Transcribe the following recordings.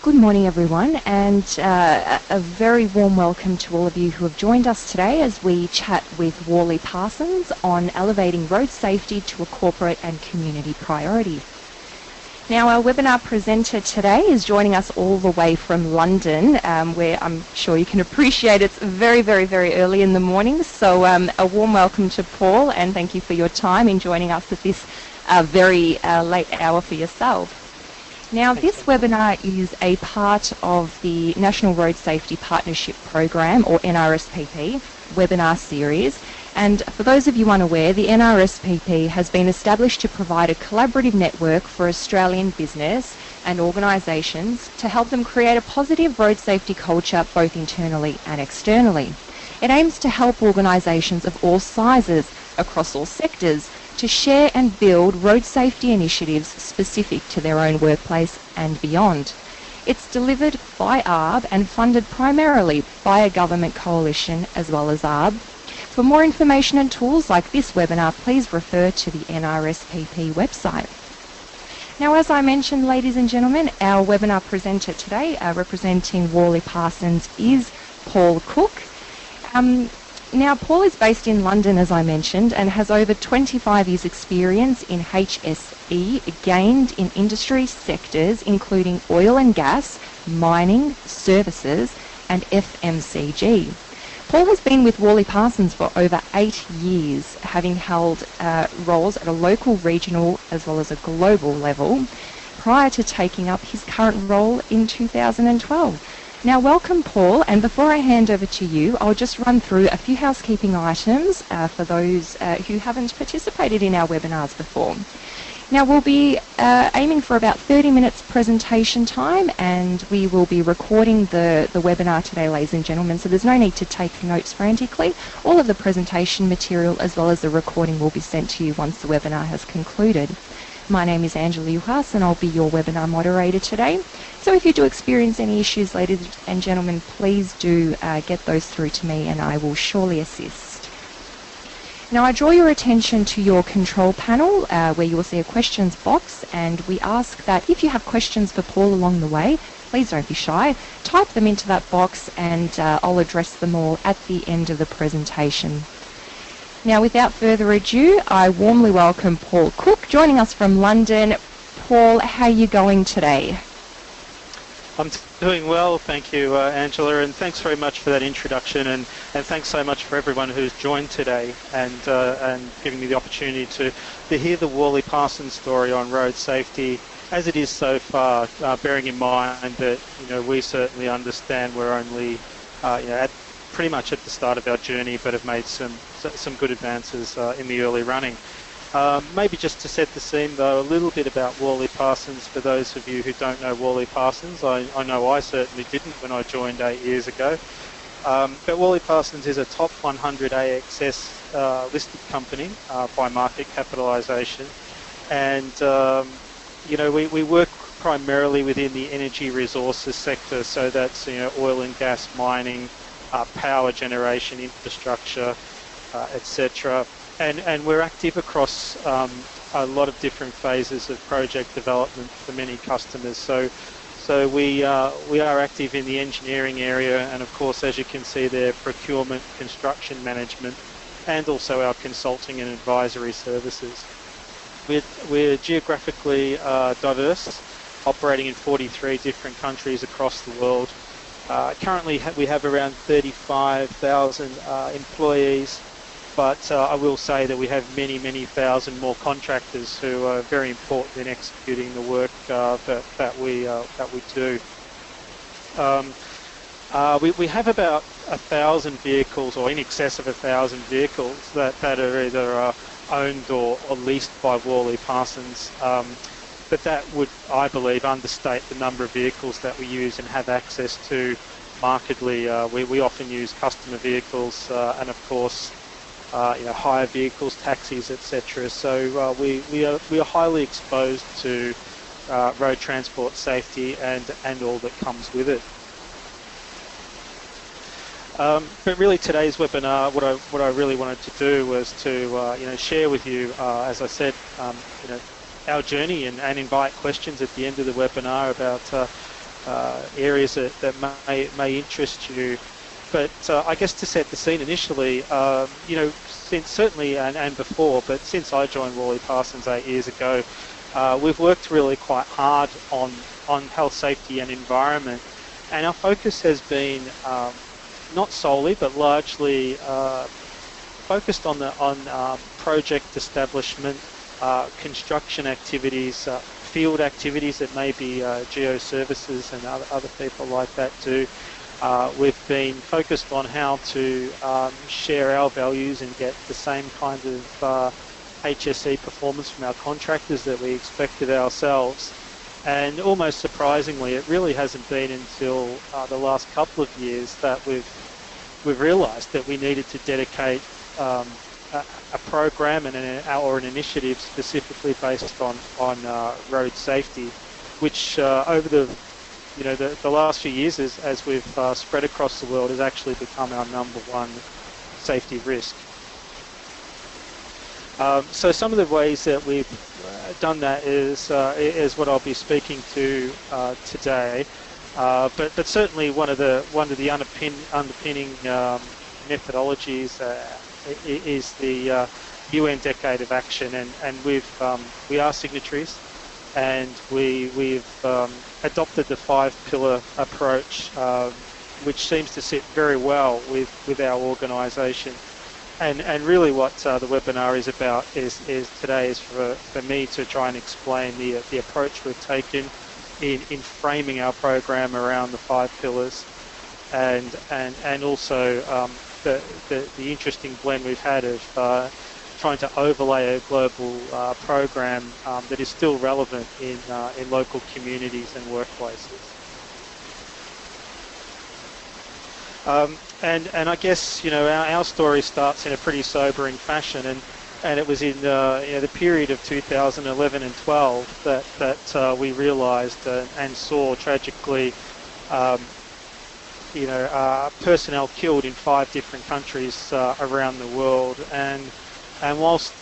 Good morning, everyone, and uh, a very warm welcome to all of you who have joined us today as we chat with Worley Parsons on elevating road safety to a corporate and community priority. Now, our webinar presenter today is joining us all the way from London, um, where I'm sure you can appreciate it's very, very, very early in the morning. So, um, a warm welcome to Paul, and thank you for your time in joining us at this uh, very uh, late hour for yourself. Now, this webinar is a part of the National Road Safety Partnership Program, or NRSPP, webinar series. And for those of you unaware, the NRSPP has been established to provide a collaborative network for Australian business and organisations to help them create a positive road safety culture both internally and externally. It aims to help organisations of all sizes across all sectors to share and build road safety initiatives specific to their own workplace and beyond. It's delivered by ARRB and funded primarily by a government coalition as well as ARRB. For more information and tools like this webinar, please refer to the NRSPP website. Now, as I mentioned, ladies and gentlemen, our webinar presenter today, uh, representing Worley Parsons, is Paul Cook. Um, now, Paul is based in London, as I mentioned, and has over 25 years' experience in HSE, gained in industry sectors including oil and gas, mining, services, and FMCG. Paul has been with Worley Parsons for over eight years, having held uh, roles at a local, regional, as well as a global level, prior to taking up his current role in 2012. Now, welcome, Paul. And before I hand over to you, I'll just run through a few housekeeping items uh, for those uh, who haven't participated in our webinars before. Now, we'll be uh, aiming for about 30 minutes presentation time, and we will be recording the, the webinar today, ladies and gentlemen, so there's no need to take notes frantically. All of the presentation material as well as the recording will be sent to you once the webinar has concluded. My name is Angela Juhas and I'll be your webinar moderator today. So if you do experience any issues, ladies and gentlemen, please do uh, get those through to me and I will surely assist. Now I draw your attention to your control panel uh, where you will see a questions box and we ask that if you have questions for Paul along the way, please don't be shy. Type them into that box and uh, I'll address them all at the end of the presentation. Now, without further ado, I warmly welcome Paul Cook joining us from London. Paul, how are you going today? I'm doing well, thank you, uh, Angela, and thanks very much for that introduction, and, and thanks so much for everyone who's joined today and uh, and giving me the opportunity to, to hear the Worley Parsons story on road safety as it is so far, uh, bearing in mind that you know we certainly understand we're only uh, you know, at pretty much at the start of our journey, but have made some some good advances uh, in the early running. Um, maybe just to set the scene, though, a little bit about Worley Parsons. For those of you who don't know Worley Parsons, I, I know I certainly didn't when I joined eight years ago. Um, but Worley Parsons is a top 100 ASX uh, listed company uh, by market capitalisation, and um, you know we, we work primarily within the energy resources sector, so that's you know oil and gas mining, uh, power generation infrastructure, uh, etc. And, and we're active across um, a lot of different phases of project development for many customers. So, so we, uh, we are active in the engineering area and of course as you can see there procurement, construction management and also our consulting and advisory services. We're, we're geographically uh, diverse, operating in 43 different countries across the world uh, currently, we have around 35,000 uh, employees, but uh, I will say that we have many, many thousand more contractors who are very important in executing the work uh, that, that, we, uh, that we do. Um, uh, we, we have about a thousand vehicles, or in excess of a thousand vehicles, that, that are either owned or, or, leased by Worley Parsons. Um, but that would, I believe, understate the number of vehicles that we use and have access to markedly. Uh, we, we often use customer vehicles uh, and, of course, uh, you know, hire vehicles, taxis, etc. So uh, we, we, are, we are highly exposed to uh, road transport safety and, and all that comes with it. Um, but really today's webinar, what I, what I really wanted to do was to uh, you know, share with you, as I said, um, you know, our journey and, and, invite questions at the end of the webinar about uh, uh, areas that, that may, may interest you. But uh, I guess to set the scene initially, um, you know, since certainly and, and before, but since I joined Worley Parsons eight years ago, we've worked really quite hard on, on health, safety and environment. And our focus has been um, not solely, but largely uh, focused on the on uh, project establishment, construction activities, uh, field activities that maybe uh, geo services and other, other people like that do. Uh, we've been focused on how to um, share our values and get the same kind of uh, HSE performance from our contractors that we expected ourselves. And almost surprisingly, it really hasn't been until uh, the last couple of years that we've we've realised that we needed to dedicate um, a, program and an, or an initiative specifically based on on uh, road safety, which uh, over the you know, the, the last few years as, as we've uh, spread across the world has actually become our number one safety risk. Um, so some of the ways that we've uh, done that is uh, is what I'll be speaking to uh, today. Uh, but but certainly one of the one of the underpin, underpinning um, methodologies uh, is the UN Decade of Action, and and we've um, we are signatories, and we we've um, adopted the five pillar approach, uh, which seems to sit very well with, with our organisation. And, and really what uh, the webinar is about is, is today is for, for me to try and explain the, the approach we've taken in, in framing our program around the five pillars and, and, and also um, the, the, the, interesting blend we've had of uh, trying to overlay a global uh, program um, that is still relevant in, uh, in local communities and workplaces. Um, and, and I guess, you know, our, our story starts in a pretty sobering fashion and, and it was in uh, you know, the period of 2011 and 12 that, that uh, we realised uh, and saw tragically um, you know, uh, personnel killed in five different countries uh, around the world. And and whilst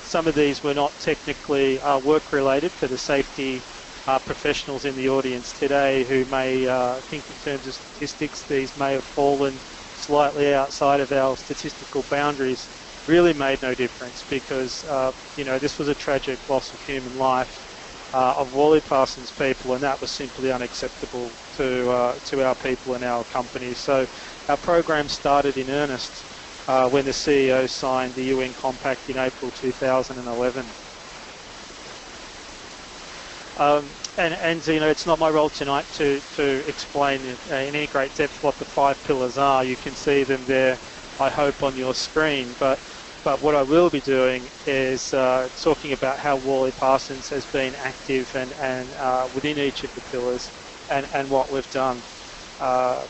some of these were not technically uh, work related for the safety uh, professionals in the audience today who may uh, think in terms of statistics, these may have fallen slightly outside of our statistical boundaries, really made no difference because, uh, you know, this was a tragic loss of human life uh, of Worley Parsons people and that was simply unacceptable to, uh, to our people and our company. So our program started in earnest uh, when the CEO signed the UN Compact in April 2011. Um, and, and, you know, it's not my role tonight to, to explain in, in any great depth what the five pillars are. You can see them there, I hope, on your screen. But, but what I will be doing is uh, talking about how Worley Parsons has been active and, and uh, within each of the pillars and, and what we've done. Uh,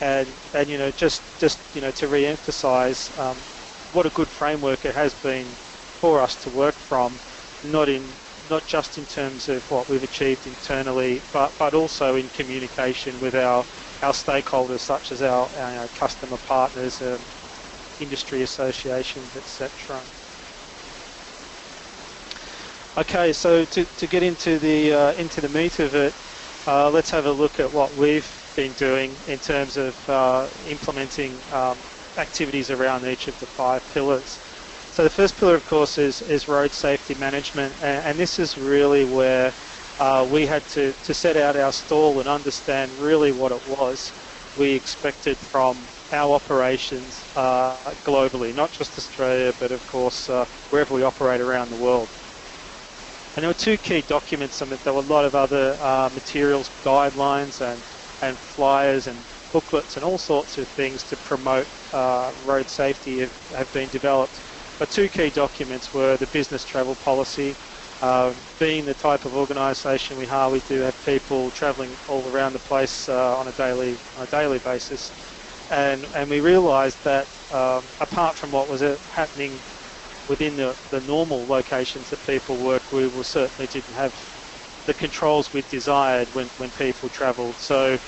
and and you know just just you know to re-emphasize um, what a good framework it has been for us to work from, not in not just in terms of what we've achieved internally, but but also in communication with our our stakeholders such as our, our customer partners, um, industry associations, etc. Okay, so to, to get into the uh, into the meat of it, uh, let's have a look at what we've been doing in terms of uh, implementing um, activities around each of the five pillars. So the first pillar, of course, is, is road safety management, and, and this is really where uh, we had to, to set out our stall and understand really what it was we expected from our operations uh, globally, not just Australia, but of course uh, wherever we operate around the world. And there were two key documents. I there were a lot of other uh, materials, guidelines, and and flyers and booklets and all sorts of things to promote uh, road safety have, have, been developed. But two key documents were the business travel policy. Uh, being the type of organisation we are, we do have people travelling all around the place uh, on a daily on a daily basis, and and we realised that um, apart from what was uh, happening within the, the normal locations that people work, we will certainly didn't have the controls we desired when, when people travelled. So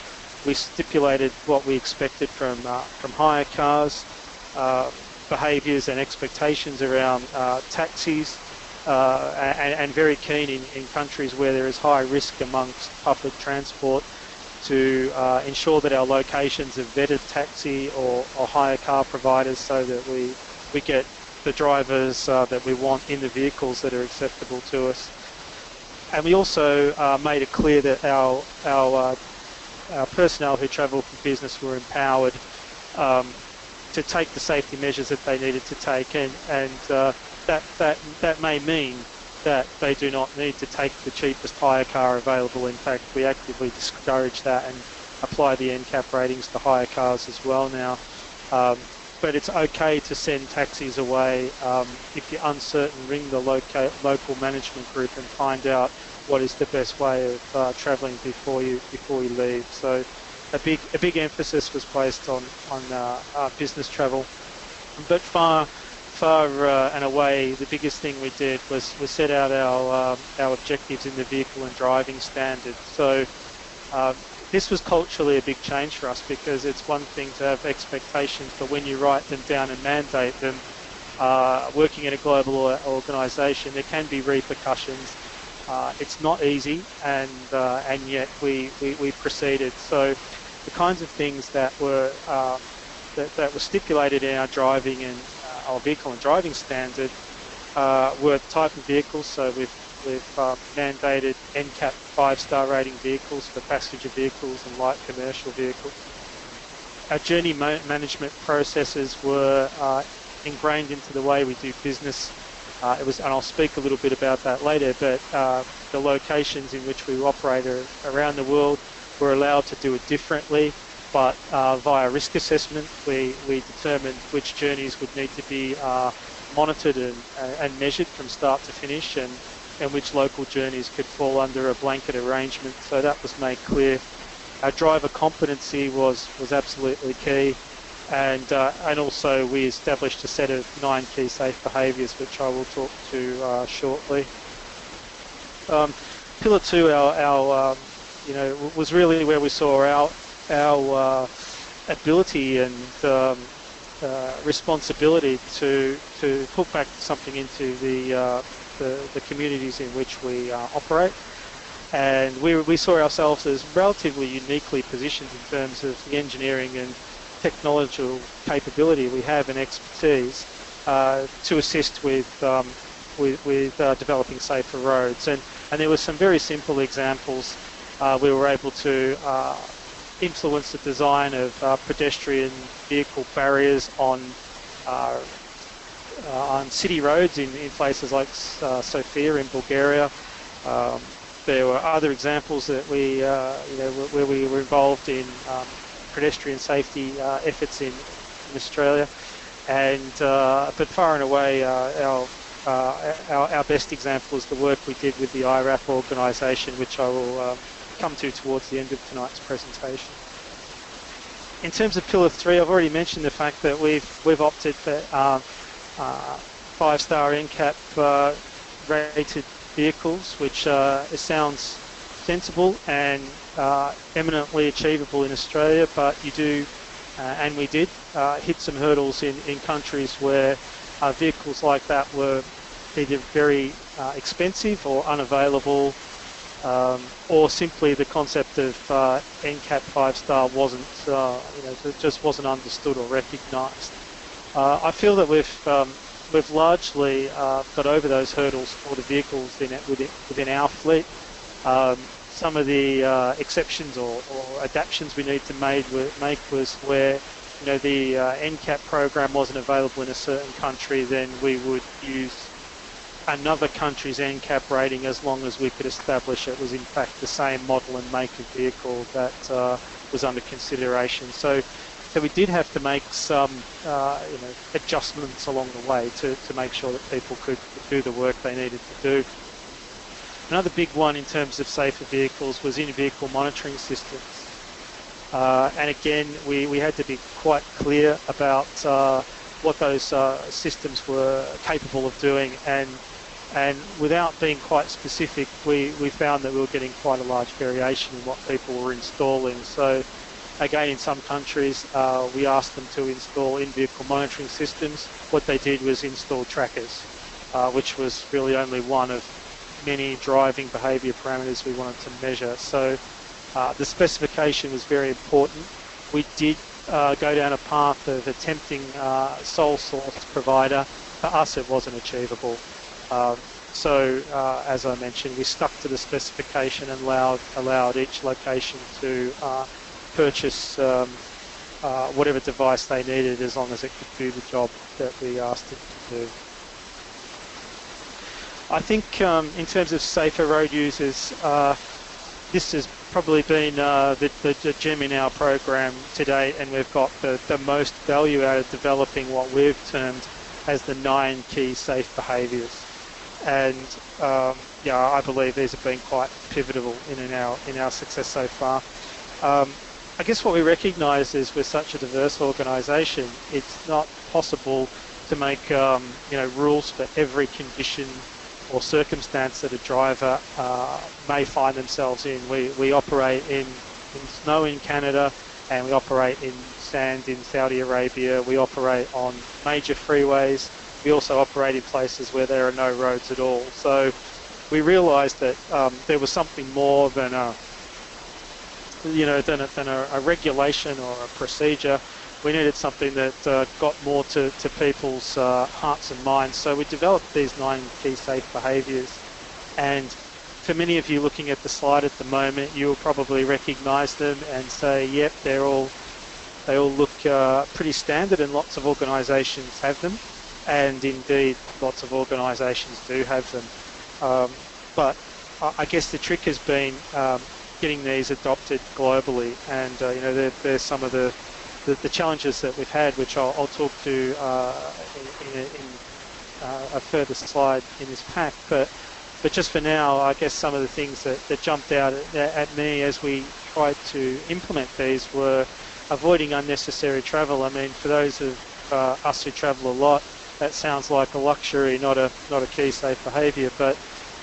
we stipulated what we expected from, uh, from hire cars, uh, behaviours and expectations around uh, taxis, uh, and, and, very keen in, in countries where there is high risk amongst public transport to uh, ensure that our locations are vetted taxi or, or hire car providers so that we, we get the drivers uh, that we want in the vehicles that are acceptable to us. And we also uh, made it clear that our, our, uh, our personnel who travel for business were empowered um, to take the safety measures that they needed to take and, and uh, that, that, that may mean that they do not need to take the cheapest hire car available. In fact, we actively discourage that and apply the NCAP ratings to hire cars as well now. Um, but it's okay to send taxis away. Um, if you're uncertain, ring the loca- local management group and find out what is the best way of uh, travelling before you before you leave. So, a big a big emphasis was placed on on uh, uh, business travel, but far far uh, and away the biggest thing we did was we set out our um, our objectives in the vehicle and driving standards. So. Uh, this was culturally a big change for us because it's one thing to have expectations, but when you write them down and mandate them, uh, working in a global organisation, there can be repercussions. Uh, it's not easy, and uh, and yet we, we, we, proceeded. So the kinds of things that were uh, that, that were stipulated in our driving and our vehicle and driving standard uh, were type of vehicles. So we've We've uh, mandated NCAP five-star rating vehicles for passenger vehicles and light commercial vehicles. Our journey ma management processes were uh, ingrained into the way we do business. Uh, it was, and I'll speak a little bit about that later, but uh, the locations in which we operate around the world were allowed to do it differently, but uh, via risk assessment, we, we determined which journeys would need to be uh, monitored and, and measured from start to finish, and and which local journeys could fall under a blanket arrangement. So that was made clear. Our driver competency was, was absolutely key. And, uh, and also we established a set of nine key safe behaviours, which I will talk to uh, shortly. Um, pillar two, our, our um, you know, was really where we saw our, our uh, ability and um, uh, responsibility to to put back something into the uh, the, the communities in which we uh, operate. And we, we saw ourselves as relatively uniquely positioned in terms of the engineering and technological capability we have and expertise uh, to assist with um, with, with uh, developing safer roads. And, and there were some very simple examples. We were able to influence the design of uh, pedestrian vehicle barriers on uh, uh, on city roads in, in places like uh, Sofia in Bulgaria. Um, there were other examples that we, uh, you know, where we were involved in um, pedestrian safety efforts in, in, Australia. And but far and away, our uh, our, our, best example is the work we did with the IRAP organisation, which I will uh, come to towards the end of tonight's presentation. In terms of Pillar 3, I've already mentioned the fact that we've, we've opted for uh, uh, five-star NCAP uh, rated vehicles, which uh, sounds sensible and eminently achievable in Australia, but you do, and we did, hit some hurdles in, in countries where vehicles like that were either very uh, expensive or unavailable, um, or simply the concept of uh, NCAP five star wasn't, uh, you know, just wasn't understood or recognised. Uh, I feel that we've um, we've largely uh, got over those hurdles for the vehicles in, within, within our fleet. Um, some of the uh, exceptions or, or, adaptations we need to made, make was where you know the uh, NCAP program wasn't available in a certain country, then we would use another country's NCAP rating as long as we could establish it was in fact the same model and make of vehicle that uh, was under consideration. So so we did have to make some uh, you know, adjustments along the way to, to make sure that people could do the work they needed to do. Another big one in terms of safer vehicles was in-vehicle monitoring systems. Uh, and again, we, we had to be quite clear about uh, what those uh, systems were capable of doing and and without being quite specific, we, we found that we were getting quite a large variation in what people were installing. So Again, in some countries, uh, we asked them to install in-vehicle monitoring systems. What they did was install trackers, uh, which was really only one of many driving behaviour parameters we wanted to measure. So Uh, the specification was very important. We did uh, go down a path of attempting uh, sole source provider. For us, it wasn't achievable. Um, so, uh, as I mentioned, we stuck to the specification and allowed, allowed each location to uh, purchase um, uh, whatever device they needed as long as it could do the job that we asked it to do. I think um, in terms of safer road users, uh, this has probably been uh, the, the, the, gem in our program today, and we've got the, the most value out of developing what we've termed as the nine key safe behaviours. And um, yeah, I believe these have been quite pivotal in, in our in our success so far. Um, I guess what we recognise is we're such a diverse organisation, it's not possible to make um, you know rules for every condition or circumstance that a driver uh, may find themselves in. We, we operate in, in snow in Canada and we operate in sand in Saudi Arabia. We operate on major freeways. We also operate in places where there are no roads at all. So we realised that um, there was something more than a, you know, than a, than a, a regulation or a procedure we needed something that uh, got more to, to people's uh, hearts and minds. So we developed these nine key safe behaviours. And for many of you looking at the slide at the moment, you'll probably recognise them and say, yep, they're all, they all look uh, pretty standard and lots of organisations have them. And indeed, lots of organisations do have them. Um, but I guess the trick has been um, getting these adopted globally. And, uh, you know, they're, they're some of the the, the challenges that we've had, which I'll, I'll talk to uh, in, in uh, a further slide in this pack. But but just for now, I guess some of the things that, that jumped out at, at me as we tried to implement these were avoiding unnecessary travel. I mean, for those of uh, us who travel a lot, that sounds like a luxury, not a not a key safe behaviour. But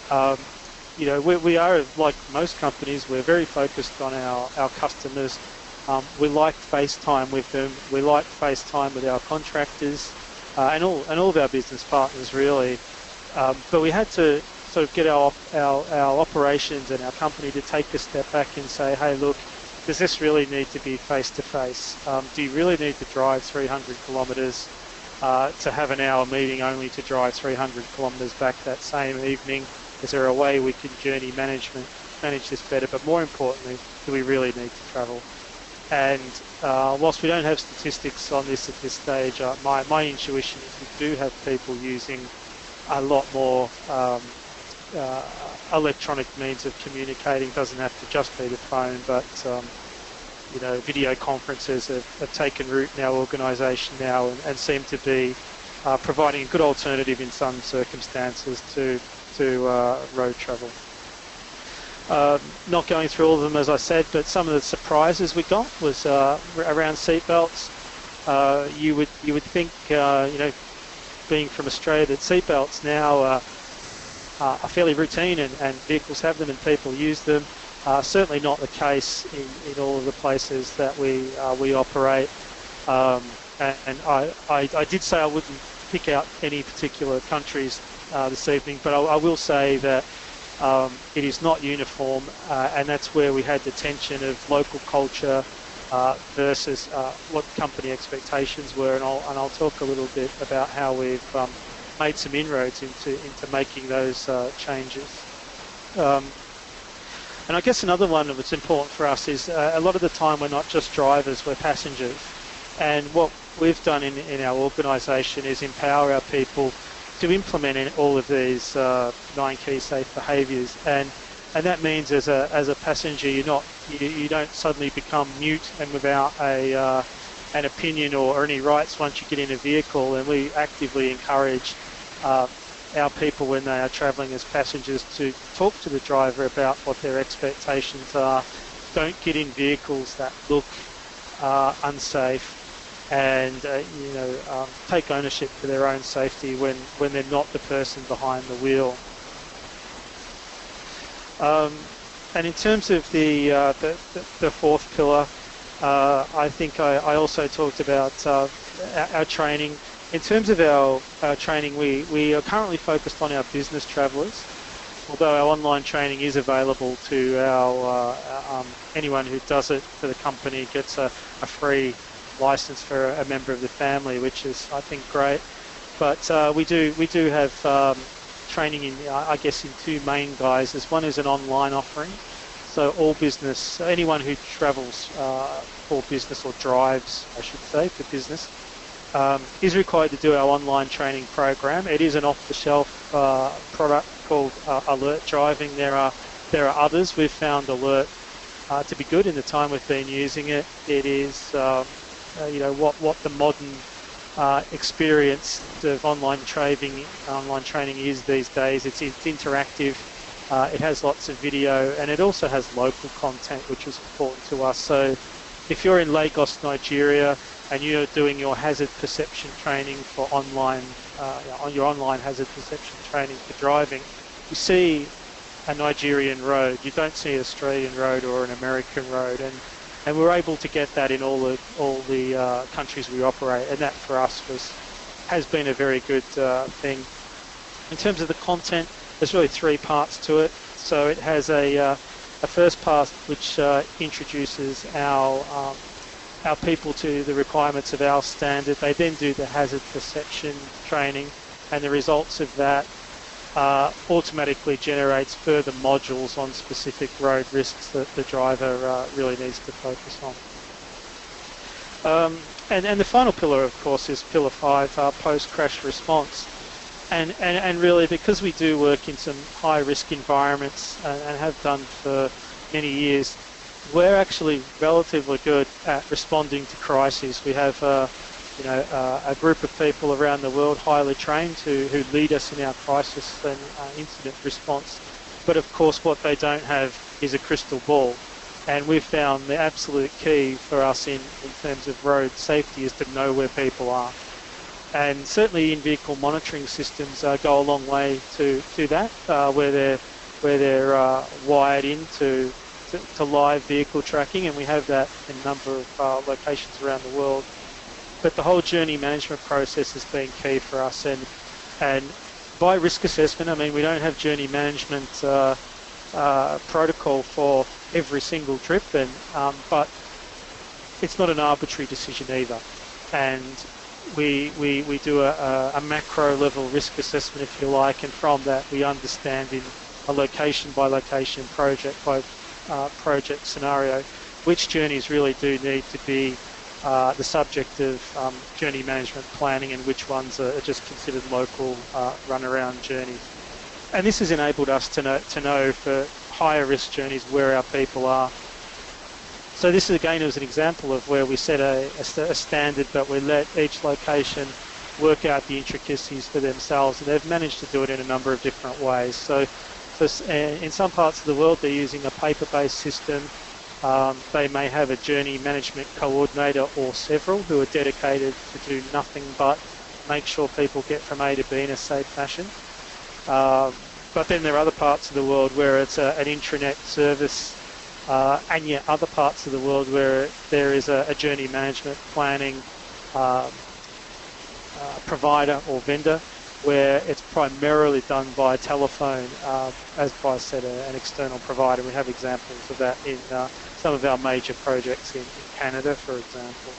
um, you know, we, we are like most companies. We're very focused on our our customers um, we like FaceTime with them. We like FaceTime with our contractors uh, and all and all of our business partners really. Um, but we had to sort of get our, our our operations and our company to take a step back and say, hey, look, does this really need to be face to face? Do you really need to drive 300 kilometres uh, to have an hour meeting only to drive 300 kilometres back that same evening? Is there a way we can journey management manage this better? But more importantly, do we really need to travel? And uh, whilst we don't have statistics on this at this stage, uh, my, my intuition is we do have people using a lot more um, uh, electronic means of communicating. Doesn't have to just be the phone, but um, you know, video conferences have, have, taken root in our organisation now and, and, seem to be uh, providing a good alternative in some circumstances to to uh, road travel. Uh, not going through all of them as I said, but some of the surprises we got was uh, around seatbelts. Uh, you would you would think uh, you know, being from Australia, that seatbelts now are fairly routine and, and, vehicles have them and people use them. Uh, certainly not the case in, in all of the places that we uh, we operate. Um, and, and I, I, I, did say I wouldn't pick out any particular countries this evening, but I, I will say that um, it is not uniform, uh, and that's where we had the tension of local culture uh, versus uh, what company expectations were. And I'll, and I'll talk a little bit about how we've um, made some inroads into, into making those uh, changes. Um, and I guess another one that's important for us is uh, a lot of the time we're not just drivers, we're passengers. And what we've done in, in our organisation is empower our people to implement all of these uh, nine key safe behaviours, and and that means as a as a passenger, you're not you, you don't suddenly become mute and without a uh, an opinion or, or, any rights once you get in a vehicle, and we actively encourage. Our people, when they are travelling as passengers, to talk to the driver about what their expectations are. Don't get in vehicles that look uh, unsafe and uh, you know um, take ownership for their own safety when, when they're not the person behind the wheel. Um, and in terms of the, uh, the, the, fourth pillar, uh, I think I, I, also talked about uh, our, our, training. In terms of our, our training, we, we are currently focused on our business travellers. although our online training is available to our uh, um, anyone who does it for the company gets a, a, free license for a member of the family, which is I think great. But uh, we do we do have um, training in I guess in two main guises. One is an online offering, so all business anyone who travels uh, for business or drives, I should say, for business um, is required to do our online training program. It is an off-the-shelf uh, product called uh, Alert Driving. There are there are others. We've found Alert uh, to be good in the time we've been using it. It is um, uh, you know what what the modern uh, experience of online training online training is these days. It's, it's interactive. Uh, it has lots of video and it also has local content, which is important to us. So if you're in Lagos, Nigeria, and you're doing your hazard perception training for online, uh, on your online hazard perception training for driving, you see a Nigerian road. You don't see an Australian road or an American road, and and we're able to get that in all the all the uh, countries we operate, and that for us was has been a very good uh, thing. In terms of the content, there's really three parts to it. So it has a uh, a first part which uh, introduces our um, our people to the requirements of our standard. They then do the hazard perception training, and the results of that uh, automatically generates further modules on specific road risks that the driver uh, really needs to focus on. Um, and, and the final pillar, of course, is pillar five, uh, post-crash response. And, and, and really, because we do work in some high-risk environments and, and have done for many years, we're actually relatively good at responding to crises. We have uh, you know, uh, a group of people around the world highly trained who, who lead us in our crisis and uh, incident response. But of course what they don't have is a crystal ball. And we've found the absolute key for us in, in terms of road safety is to know where people are. And certainly in-vehicle monitoring systems uh, go a long way to, to that, uh, where they're, where they're uh, wired into to, to, live vehicle tracking, and we have that in a number of uh, locations around the world. But the whole journey management process has been key for us, and and by risk assessment, I mean we don't have journey management uh, uh, protocol for every single trip, and um, but it's not an arbitrary decision either, and we, we, we do a, a, macro level risk assessment, if you like, and from that we understand in a location by location, project by uh, project scenario, which journeys really do need to be uh, the subject of um, journey management planning and which ones are just considered local uh, run-around journeys. And this has enabled us to know, to know for higher risk journeys where our people are. So this is again was an example of where we set a, a, a standard but we let each location work out the intricacies for themselves and they've managed to do it in a number of different ways. So uh, in some parts of the world, they're using a paper-based system. Um, they may have a journey management coordinator or several who are dedicated to do nothing but make sure people get from A to B in a safe fashion. Um, but then there are other parts of the world where it's a, an intranet service uh, and yet other parts of the world where there is a, a journey management planning um, uh, provider or vendor where it's primarily done by telephone, uh, as Bryce said, an external provider. We have examples of that in uh, some of our major projects in, in, Canada, for example.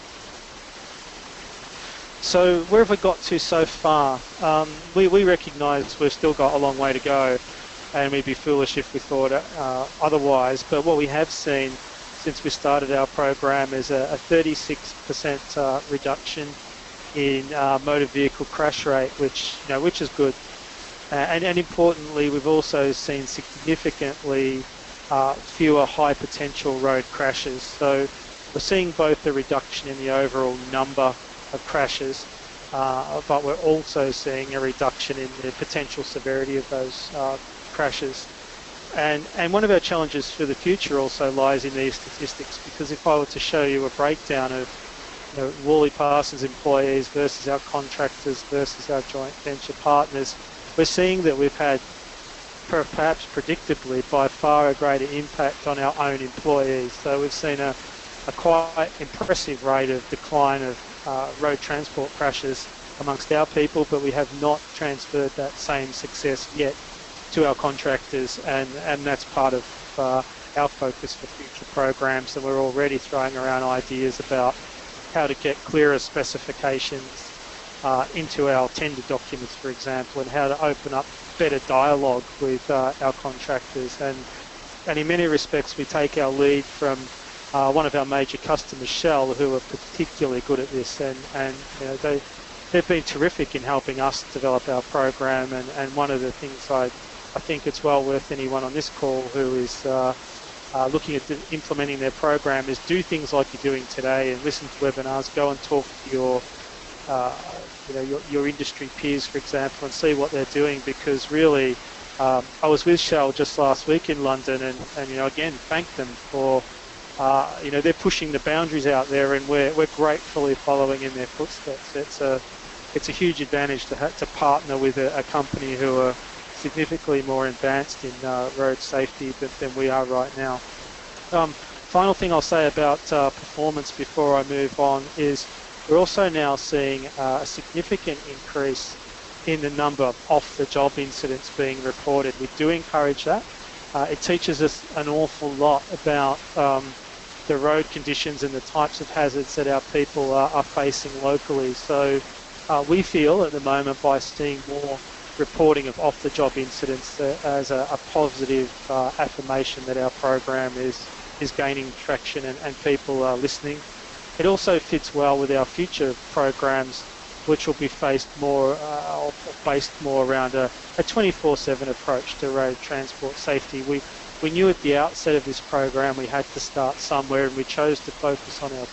So where have we got to so far? Um, we, we recognise we've still got a long way to go and we'd be foolish if we thought uh, otherwise, but what we have seen since we started our program is a, a 36% uh, reduction in uh, motor vehicle crash rate, which you know, which is good. Uh, and, and importantly, we've also seen significantly uh, fewer high potential road crashes. So we're seeing both a reduction in the overall number of crashes, uh, but we're also seeing a reduction in the potential severity of those uh, crashes. And, and one of our challenges for the future also lies in these statistics because if I were to show you a breakdown of you know, Worley Parsons employees versus our contractors versus our joint venture partners, we're seeing that we've had perhaps predictably by far a greater impact on our own employees. So we've seen a, a quite impressive rate of decline of uh, road transport crashes amongst our people, but we have not transferred that same success yet to our contractors, and, and that's part of uh, our focus for future programs. And we're already throwing around ideas about how to get clearer specifications uh, into our tender documents, for example, and how to open up better dialogue with uh, our contractors. And, and in many respects, we take our lead from uh, one of our major customers, Shell, who are particularly good at this, and, and you know, they, they've been terrific in helping us develop our program. And, and one of the things I, I think it's well worth anyone on this call who is uh, looking at implementing their program is do things like you're doing today and listen to webinars, go and talk to your uh, you know, your, your industry peers, for example, and see what they're doing because really, um, I was with Shell just last week in London and, and you know, again, thank them for, uh, you know, they're pushing the boundaries out there and we're, we're gratefully following in their footsteps. It's a, it's a huge advantage to, to partner with a, a company who are significantly more advanced in uh, road safety than, than, we are right now. Um, final thing I'll say about uh, performance before I move on is we're also now seeing uh, a significant increase in the number of off-the-job incidents being reported. We do encourage that. Uh, it teaches us an awful lot about um, the road conditions and the types of hazards that our people are, are facing locally. So uh, we feel at the moment by seeing more reporting of off-the-job incidents uh, as a, a positive uh, affirmation that our program is is gaining traction and, and people are listening it also fits well with our future programs, which will be faced more, uh, based more around a, a 24/7 approach to road transport safety. We we knew at the outset of this program we had to start somewhere, and we chose to focus on our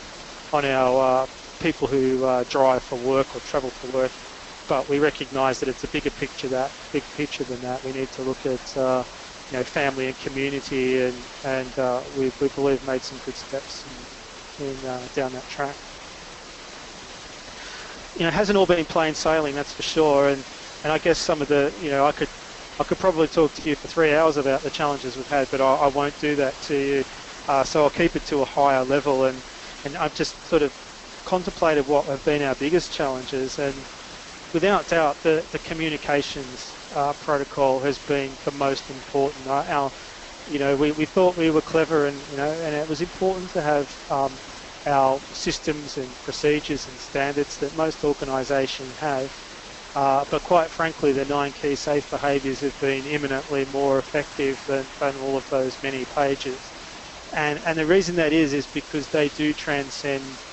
on our uh, people who uh, drive for work or travel for work. But we recognise that it's a bigger picture that big picture than that. We need to look at uh, you know family and community, and and uh, we we believe made some good steps in, uh, down that track. You know, it hasn't all been plain sailing, that's for sure. And, and I guess some of the, you know, I could, I could probably talk to you for three hours about the challenges we've had, but I, I won't do that to you. Uh, so I'll keep it to a higher level. And, and I've just sort of contemplated what have been our biggest challenges. And without doubt, the, the communications uh, protocol has been the most important. Our, our you know, we, we thought we were clever and, you know, and it was important to have um, our systems and procedures and standards that most organisations have. Uh, but quite frankly, the nine key safe behaviours have been eminently more effective than, than all of those many pages. And, and the reason that is, is because they do transcend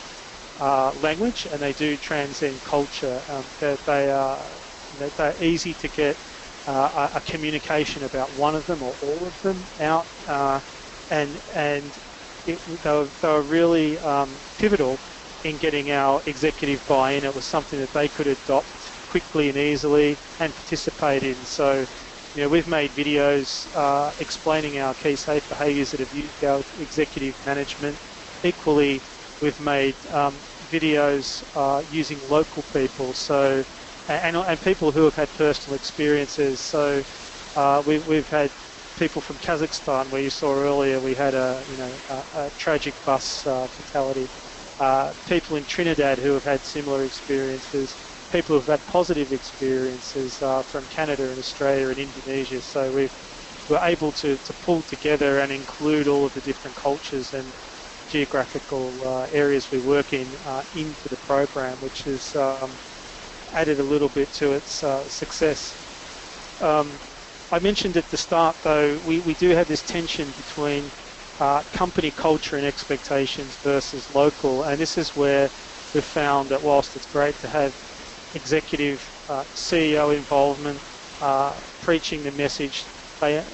uh, language and they do transcend culture. Um, they, they are, know, they're easy to get uh, a, a, communication about one of them or all of them out, uh, and and it, they, were, they were really um, pivotal in getting our executive buy-in. It was something that they could adopt quickly and easily and participate in. So, you know, we've made videos uh, explaining our key safe behaviours that have used our executive management. Equally, we've made um, videos uh, using local people. So and, and people who have had personal experiences. So uh, we, we've had people from Kazakhstan, where you saw earlier we had a you know a, a tragic bus uh, fatality. Uh, people in Trinidad who have had similar experiences. People who've had positive experiences uh, from Canada and Australia and Indonesia. So we've we're able to, to pull together and include all of the different cultures and geographical uh, areas we work in uh, into the program, which has um, added a little bit to its uh, success. Um, I mentioned at the start, though, we, we do have this tension between uh, company culture and expectations versus local, and this is where we've found that whilst it's great to have executive uh, CEO involvement, uh, preaching the message, they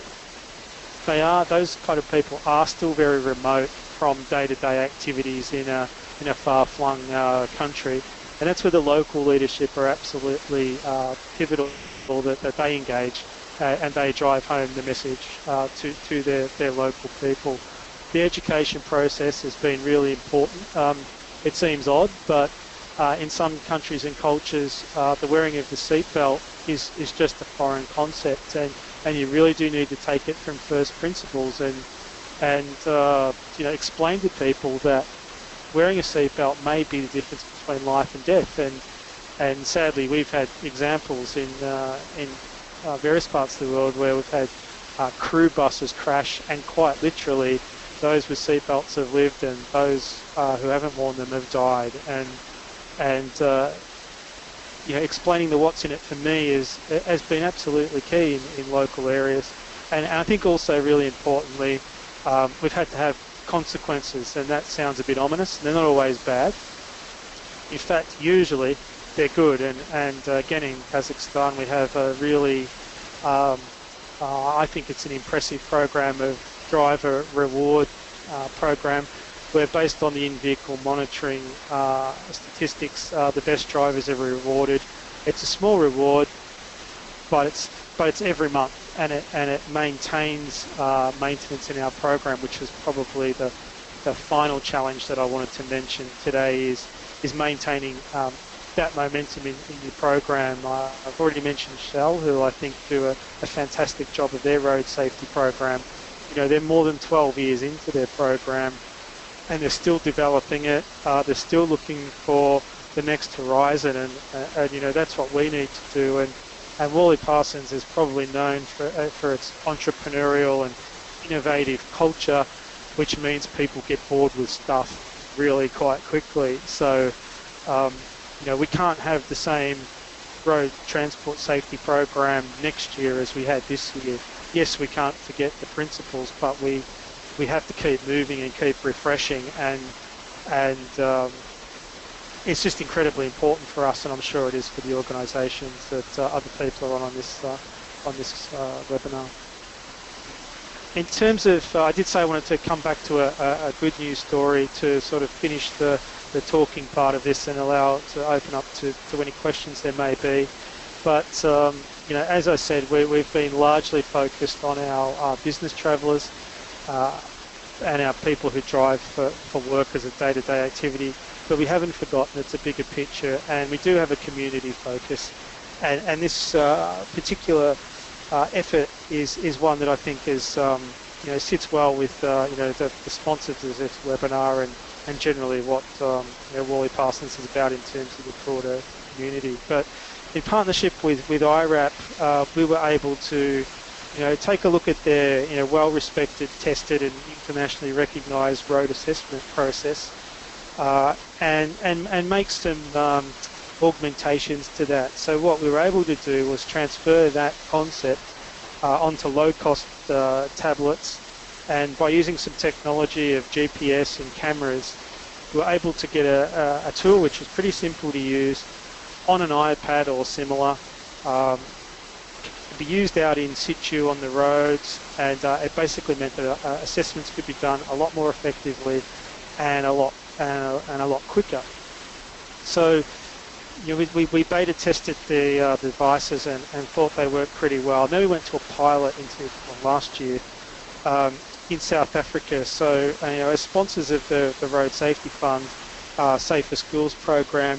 they are those kind of people are still very remote from day-to-day activities in a in a far-flung uh, country. And that's where the local leadership are absolutely uh, pivotal that, that they engage uh, and they drive home the message uh, to, to their, their local people. The education process has been really important. Um, it seems odd, but uh, in some countries and cultures, uh, the wearing of the seatbelt is, is just a foreign concept, and, and you really do need to take it from first principles and and uh, you know explain to people that wearing a seatbelt may be the difference between life and death. And and sadly, we've had examples in uh, in uh, various parts of the world where we've had uh, crew buses crash, and quite literally, those with seatbelts have lived, and those uh, who haven't worn them have died. And and uh, you know, explaining the what's in it for me is has been absolutely key in, in local areas. And, and I think also really importantly, um, we've had to have consequences, and that sounds a bit ominous. They're not always bad. In fact, usually they're good. And, and uh, again, in Kazakhstan, we have a really, um, uh, I think it's an impressive program of driver reward uh, program where based on the in-vehicle monitoring uh, statistics, uh, the best drivers are rewarded. It's a small reward, but it's but it's every month and it and it maintains uh, maintenance in our program, which is probably the the final challenge that I wanted to mention today is is maintaining um, that momentum in, in your program. Uh, I've already mentioned Shell, who I think do a, a, fantastic job of their road safety program. You know, they're more than 12 years into their program, and they're still developing it. Uh, they're still looking for the next horizon, and, and you know that's what we need to do. And and Worley Parsons is probably known for, uh, for its entrepreneurial and innovative culture, which means people get bored with stuff really quite quickly. So, um, you know, we can't have the same road transport safety program next year as we had this year. Yes, we can't forget the principles, but we we have to keep moving and keep refreshing and and um, it's just incredibly important for us, and I'm sure it is for the organisations that uh, other people are on on this uh, on this uh, webinar. In terms of, uh, I did say I wanted to come back to a, a, good news story to sort of finish the, the talking part of this and allow to open up to, to any questions there may be. But um, you know, as I said, we, we've been largely focused on our, our business travellers uh, and our people who drive for, for work as a day-to-day activity but we haven't forgotten it's a bigger picture and we do have a community focus and, and this uh, particular uh, effort is, is one that I think is, um, you know, sits well with uh, you know, the, the sponsors of this webinar and, and generally what um, you know, Worley Parsons is about in terms of the broader community. But in partnership with, with IRAP, uh, we were able to you know, take a look at their you know, well-respected, tested and internationally recognised road assessment process uh, and, and, and make some um, augmentations to that. So what we were able to do was transfer that concept uh, onto low-cost uh, tablets and by using some technology of GPS and cameras, we were able to get a, a, a tool which is pretty simple to use on an iPad or similar. Um, be used out in situ on the roads and uh, it basically meant that uh, assessments could be done a lot more effectively and a lot and, and a lot quicker. So you know, we, we, beta tested the, uh, the devices and, and, thought they worked pretty well. Then we went to a pilot into well, last year um, in South Africa. So uh, you know, as sponsors of the, the Road Safety Fund uh, Safer Schools program,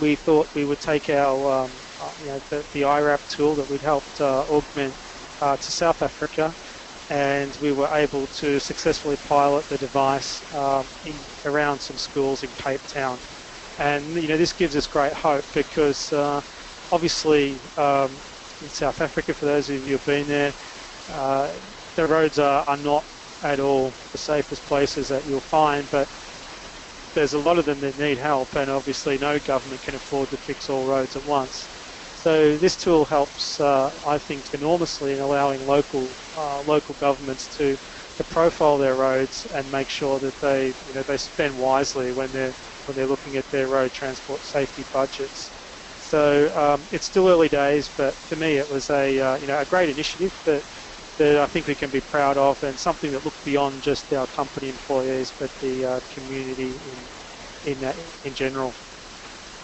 we thought we would take our um, uh, you know, the, the IRAP tool that we'd helped uh, augment uh, to South Africa and we were able to successfully pilot the device um, in, around some schools in Cape Town. And you know this gives us great hope because uh, obviously um, in South Africa, for those of you who've been there, uh, the roads are, are not at all the safest places that you'll find, but there's a lot of them that need help, and obviously no government can afford to fix all roads at once. So this tool helps, uh, I think, enormously in allowing local uh, local governments to, to profile their roads and make sure that they you know they spend wisely when they're when they're looking at their road transport safety budgets. So um, it's still early days, but for me it was a uh, you know a great initiative that that I think we can be proud of and something that looked beyond just our company employees but the uh, community in in, in general.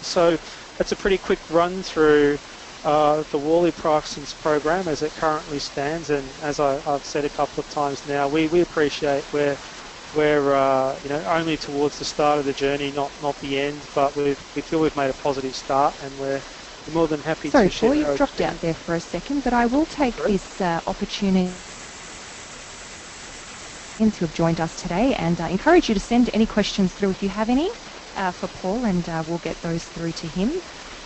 So that's a pretty quick run through uh, the Worley Parsons program as it currently stands, and as I, have said a couple of times now, we, we appreciate we're we're uh, you know only towards the start of the journey, not not the end, but we we feel we've made a positive start, and we're more than happy Sorry, to share. Sorry, Paul, you've dropped out there for a second, but I will take Sorry? this uh, opportunity to have joined us today and uh, encourage you to send any questions through if you have any uh, for Paul, and uh, we'll get those through to him.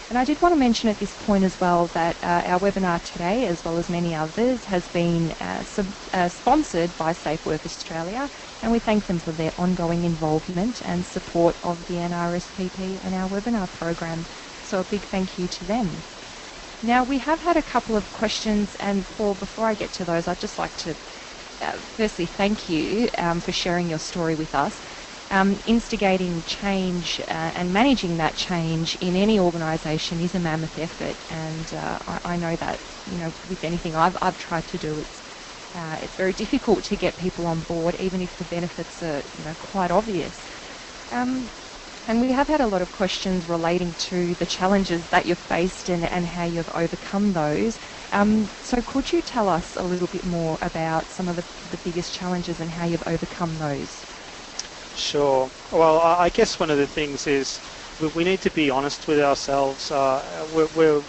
And I did want to mention at this point as well that uh, our webinar today, as well as many others, has been uh, sub, uh, sponsored by Safe Work Australia, and we thank them for their ongoing involvement and support of the NRSPP and our webinar program. So a big thank you to them. Now we have had a couple of questions, and Paul, before I get to those, I'd just like to uh, firstly thank you um, for sharing your story with us um, instigating change uh, and managing that change in any organisation is a mammoth effort, and uh, I, I, know that you know with anything I've, I've tried to do, it's uh, it's very difficult to get people on board, even if the benefits are you know quite obvious. Um, and we have had a lot of questions relating to the challenges that you've faced and, and how you've overcome those. Um, so could you tell us a little bit more about some of the, the biggest challenges and how you've overcome those? Sure. Well, I guess one of the things is we need to be honest with ourselves. Uh, we're, we're,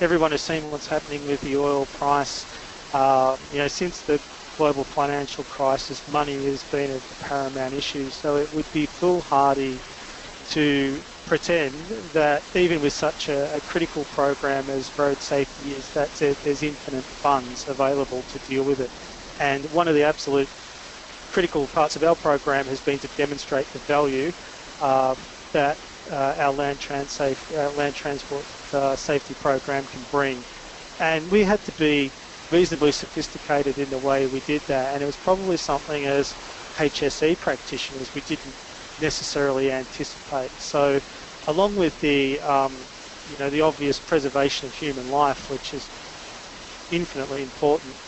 everyone has seen what's happening with the oil price. Uh, you know, since the global financial crisis, money has been a paramount issue. So it would be foolhardy to pretend that even with such a, a critical program as road safety is, that there's infinite funds available to deal with it. And one of the absolute critical parts of our program has been to demonstrate the value uh, that uh, our land, trans uh, land transport uh, safety program can bring. And we had to be reasonably sophisticated in the way we did that, and it was probably something as HSE practitioners we didn't necessarily anticipate. So, along with the um, you know the obvious preservation of human life, which is infinitely important,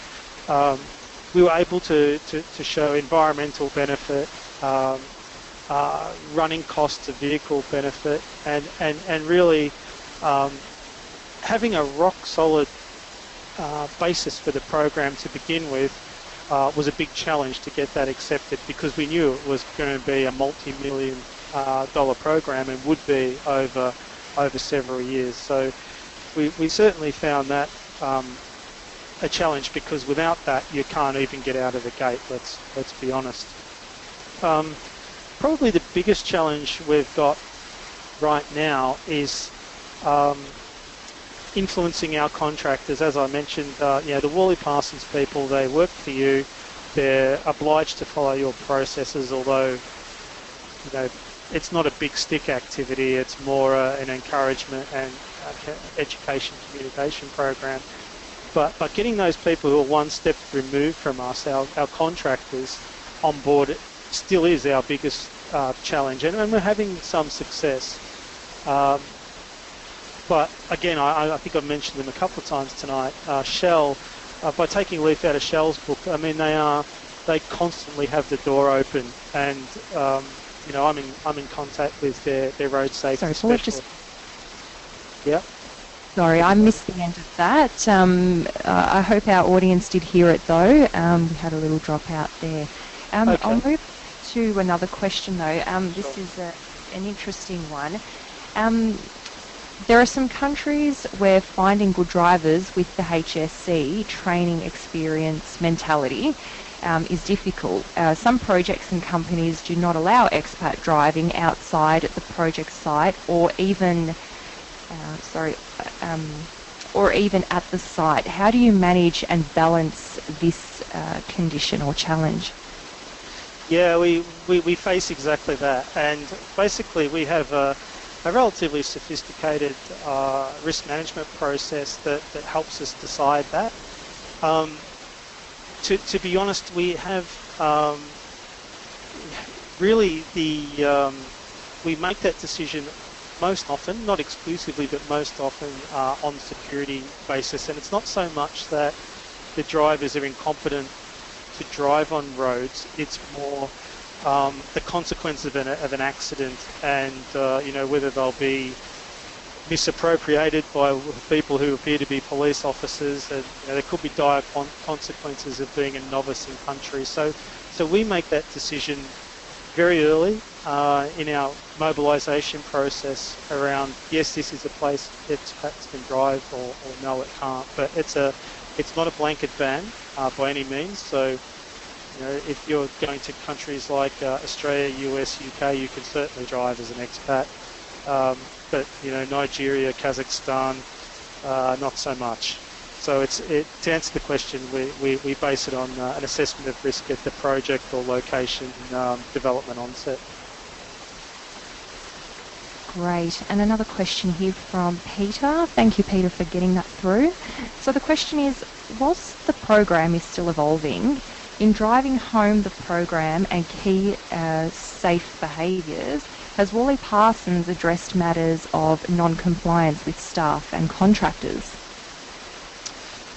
um, we were able to, to, to show environmental benefit, um, uh, running costs of vehicle benefit, and, and, and really um, having a rock solid uh, basis for the program to begin with uh, was a big challenge to get that accepted because we knew it was going to be a multi-million uh, dollar program and would be over over several years. So we, we certainly found that um, a challenge because without that you can't even get out of the gate. Let's let's be honest. Um, probably the biggest challenge we've got right now is um, influencing our contractors. As I mentioned, uh, you know the Worley Parsons people they work for you. They're obliged to follow your processes, although you know it's not a big stick activity. It's more uh, an encouragement and uh, education communication program. But, but getting those people who are one step removed from us, our, our contractors, on board still is our biggest uh, challenge, and, and, we're having some success. Um, but again, I, I, think I've mentioned them a couple of times tonight. Uh, Shell, uh, by taking a leaf out of Shell's book, I mean they are they constantly have the door open, and um, you know I'm in I'm in contact with their, their road safety Sorry, specialist. Just... Yeah. Sorry, I missed the end of that. Um, uh, I hope our audience did hear it though. Um, we had a little dropout there. Um, okay. I'll move to another question though. Um, this sure. is a, an interesting one. Um, there are some countries where finding good drivers with the HSC training experience mentality um, is difficult. Uh, some projects and companies do not allow expat driving outside the project site or even uh, sorry, um, or even at the site. How do you manage and balance this uh, condition or challenge? Yeah, we, we, we, face exactly that. And basically, we have a, a relatively sophisticated uh, risk management process that, that helps us decide that. Um, to, to be honest, we have um, really the um, we make that decision most often, not exclusively, but most often uh, on security basis. And it's not so much that the drivers are incompetent to drive on roads, it's more um, the consequence of an, of an accident and, uh, you know, whether they'll be misappropriated by people who appear to be police officers. And, you know, there could be dire con- consequences of being a novice in country. So, so we make that decision very early uh, in our mobilisation process around yes, this is a place that expats can drive, or, or, no, it can't. But it's a it's not a blanket ban uh, by any means. So you know, if you're going to countries like uh, Australia, US, UK, you can certainly drive as an expat. um, but you know Nigeria, Kazakhstan, uh, not so much. So it's it, to answer the question, we, we, we base it on uh, an assessment of risk at the project or location um, development onset. Great. And another question here from Peter. Thank you, Peter, for getting that through. So the question is, whilst the program is still evolving, in driving home the program and key uh, safe behaviours, has Worley Parsons addressed matters of non-compliance with staff and contractors?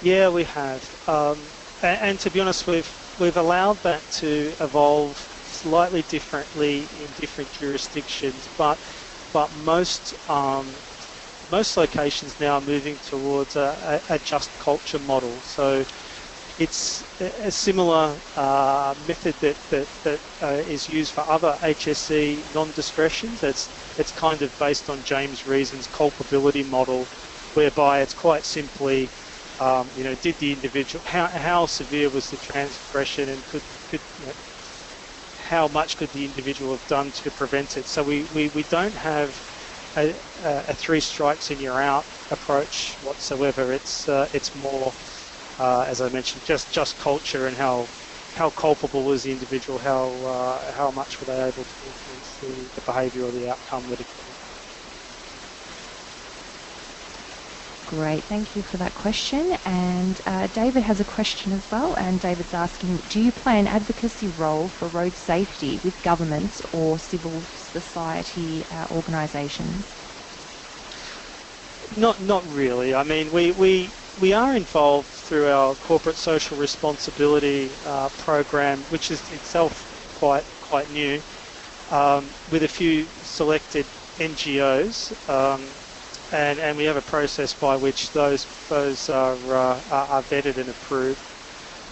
Yeah, we have. Um, and, and, to be honest, we've, we've allowed that to evolve slightly differently in different jurisdictions, but but most um, most locations now are moving towards a, a, a just culture model. So it's a similar uh, method that, that, that uh, is used for other HSE non-discretions. It's, it's kind of based on James Reason's culpability model, whereby it's quite simply, um, you know, did the individual, how, how severe was the transgression and could, could you know, how much could the individual have done to prevent it. So we, we, we don't have a, a, three strikes and you're out approach whatsoever. It's, uh, it's more, uh, as I mentioned, just, just culture and how, how culpable was the individual, how, uh, how much were they able to influence the, the behaviour or the outcome that Great, thank you for that question. And uh, David has a question as well. And David's asking, do you play an advocacy role for road safety with governments or civil society uh, organisations? Not, not really. I mean, we, we, we are involved through our corporate social responsibility uh, program, which is itself quite, quite new, um, with a few selected NGOs. Um, and, and we have a process by which those those are, uh, are vetted and approved.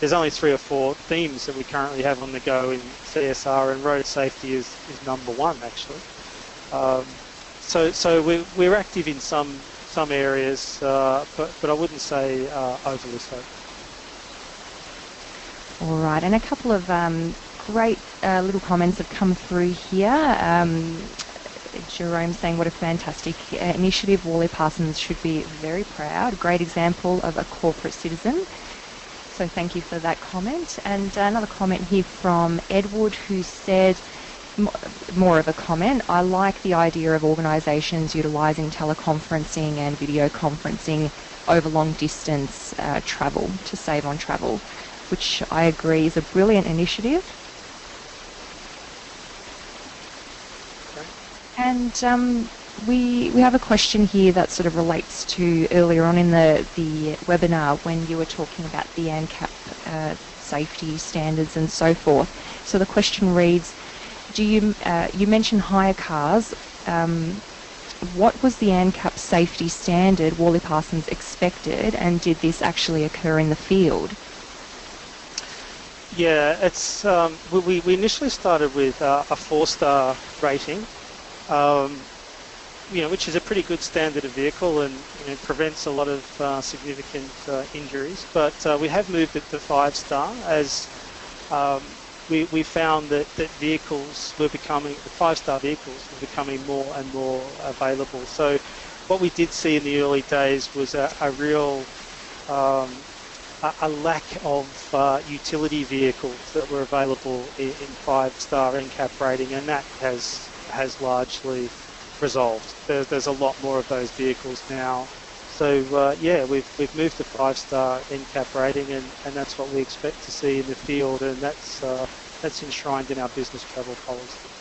There's only three or four themes that we currently have on the go in CSR, and road safety is, is number one actually. Um, so so we're, we're active in some some areas, uh, but but I wouldn't say uh, overly so. All right, and a couple of um, great uh, little comments have come through here. Um, Jerome saying what a fantastic initiative. Worley Parsons should be very proud. Great example of a corporate citizen. So thank you for that comment. And another comment here from Edward who said, more of a comment, I like the idea of organisations utilising teleconferencing and video conferencing over long distance uh, travel to save on travel, which I agree is a brilliant initiative. And um, we we have a question here that sort of relates to earlier on in the the webinar when you were talking about the ANCAP uh, safety standards and so forth. So the question reads: Do you uh, you mentioned hire cars? Um, what was the ANCAP safety standard Worley Parsons expected, and did this actually occur in the field? Yeah, it's um, we, we initially started with uh, a four-star rating um, you know, which is a pretty good standard of vehicle and you know, prevents a lot of uh, significant uh, injuries. But uh, we have moved it to five star as um, we, we found that, that vehicles were becoming, the five star vehicles were becoming more and more available. So what we did see in the early days was a, a real um, a, lack of uh, utility vehicles that were available in, in five star NCAP rating and that has has largely resolved. There, there's a lot more of those vehicles now. So uh, yeah, we've, we've moved to five-star NCAP rating and, and that's what we expect to see in the field and that's, uh, that's enshrined in our business travel policy.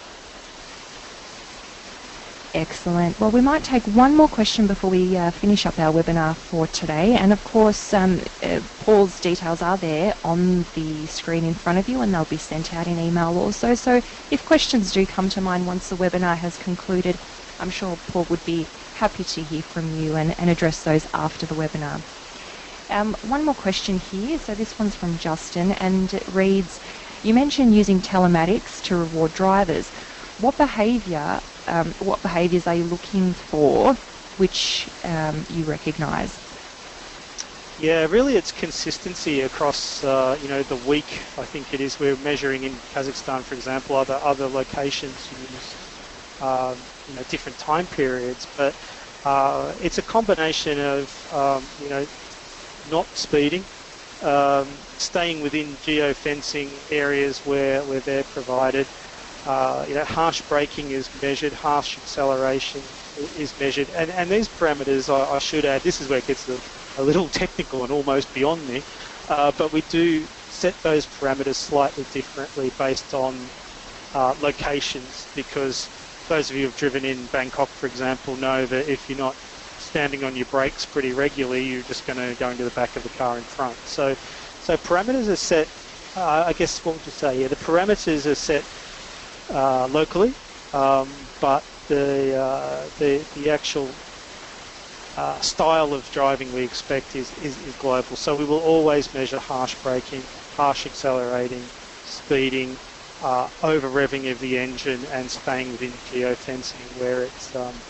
Excellent. Well, we might take one more question before we uh, finish up our webinar for today. And of course, um, uh, Paul's details are there on the screen in front of you and they'll be sent out in email also. So if questions do come to mind once the webinar has concluded, I'm sure Paul would be happy to hear from you and, and address those after the webinar. Um, one more question here. So this one's from Justin and it reads, you mentioned using telematics to reward drivers. What behaviour um, what behaviours are you looking for which um, you recognise? Yeah, really it's consistency across, uh, you know, the week, I think it is. We're measuring in Kazakhstan, for example, other, other locations um, you know, different time periods, but uh, it's a combination of, um, you know, not speeding, um, staying within geofencing areas where, where they're provided. Uh, you know, harsh braking is measured, harsh acceleration is measured, and, and these parameters, I, I should add, this is where it gets a, a little technical and almost beyond me, uh, but we do set those parameters slightly differently based on uh, locations because those of you who have driven in Bangkok, for example, know that if you're not standing on your brakes pretty regularly, you're just going to go into the back of the car in front. So, so parameters are set. Uh, I guess what would you say? Yeah, the parameters are set uh, locally, um, but the uh, the the actual uh, style of driving we expect is, is, is global. So we will always measure harsh braking, harsh accelerating, speeding, uh, over revving of the engine and staying within geofencing where it's um,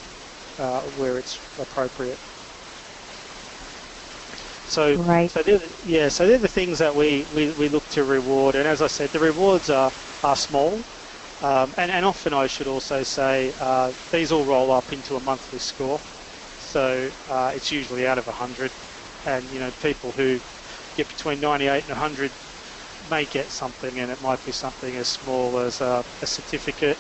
uh, where it's appropriate. So, right. so the, yeah, so they're the things that we, we, we look to reward, and as I said, the rewards are are small, um, and, and often I should also say uh, these all roll up into a monthly score. So uh, it's usually out of 100, and you know people who get between 98 and 100 may get something, and it might be something as small as a, a certificate.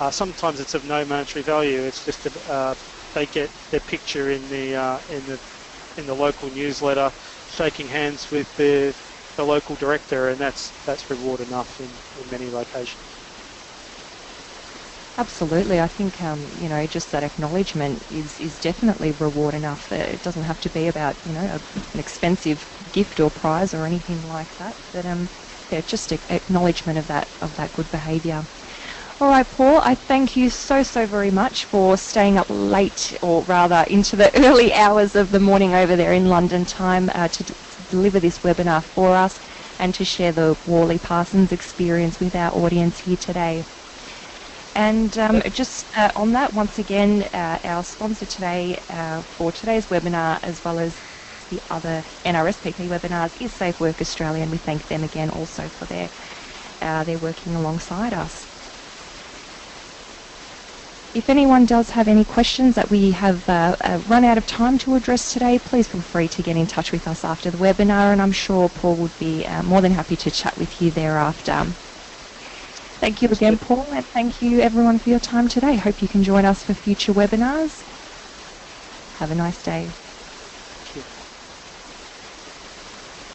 Uh, sometimes it's of no monetary value. It's just a, uh, they get their picture in the uh, in the in the local newsletter, shaking hands with the the local director, and that's that's reward enough in, in many locations. Absolutely, I think um, you know just that acknowledgement is is definitely reward enough. It doesn't have to be about you know a, an expensive gift or prize or anything like that. But um, yeah, just acknowledgement of that of that good behaviour. All right, Paul, I thank you so, so very much for staying up late, or rather into the early hours of the morning over there in London time uh, to, deliver this webinar for us and to share the Worley Parsons experience with our audience here today. And um, just uh, on that, once again, uh, our sponsor today uh, for today's webinar, as well as the other NRSPP webinars, is Safe Work Australia, and we thank them again also for their uh, their working alongside us. If anyone does have any questions that we have uh, uh, run out of time to address today, please feel free to get in touch with us after the webinar, and I'm sure Paul would be more than happy to chat with you thereafter. Thank you again, Paul, and thank you everyone for your time today. Hope you can join us for future webinars. Have a nice day.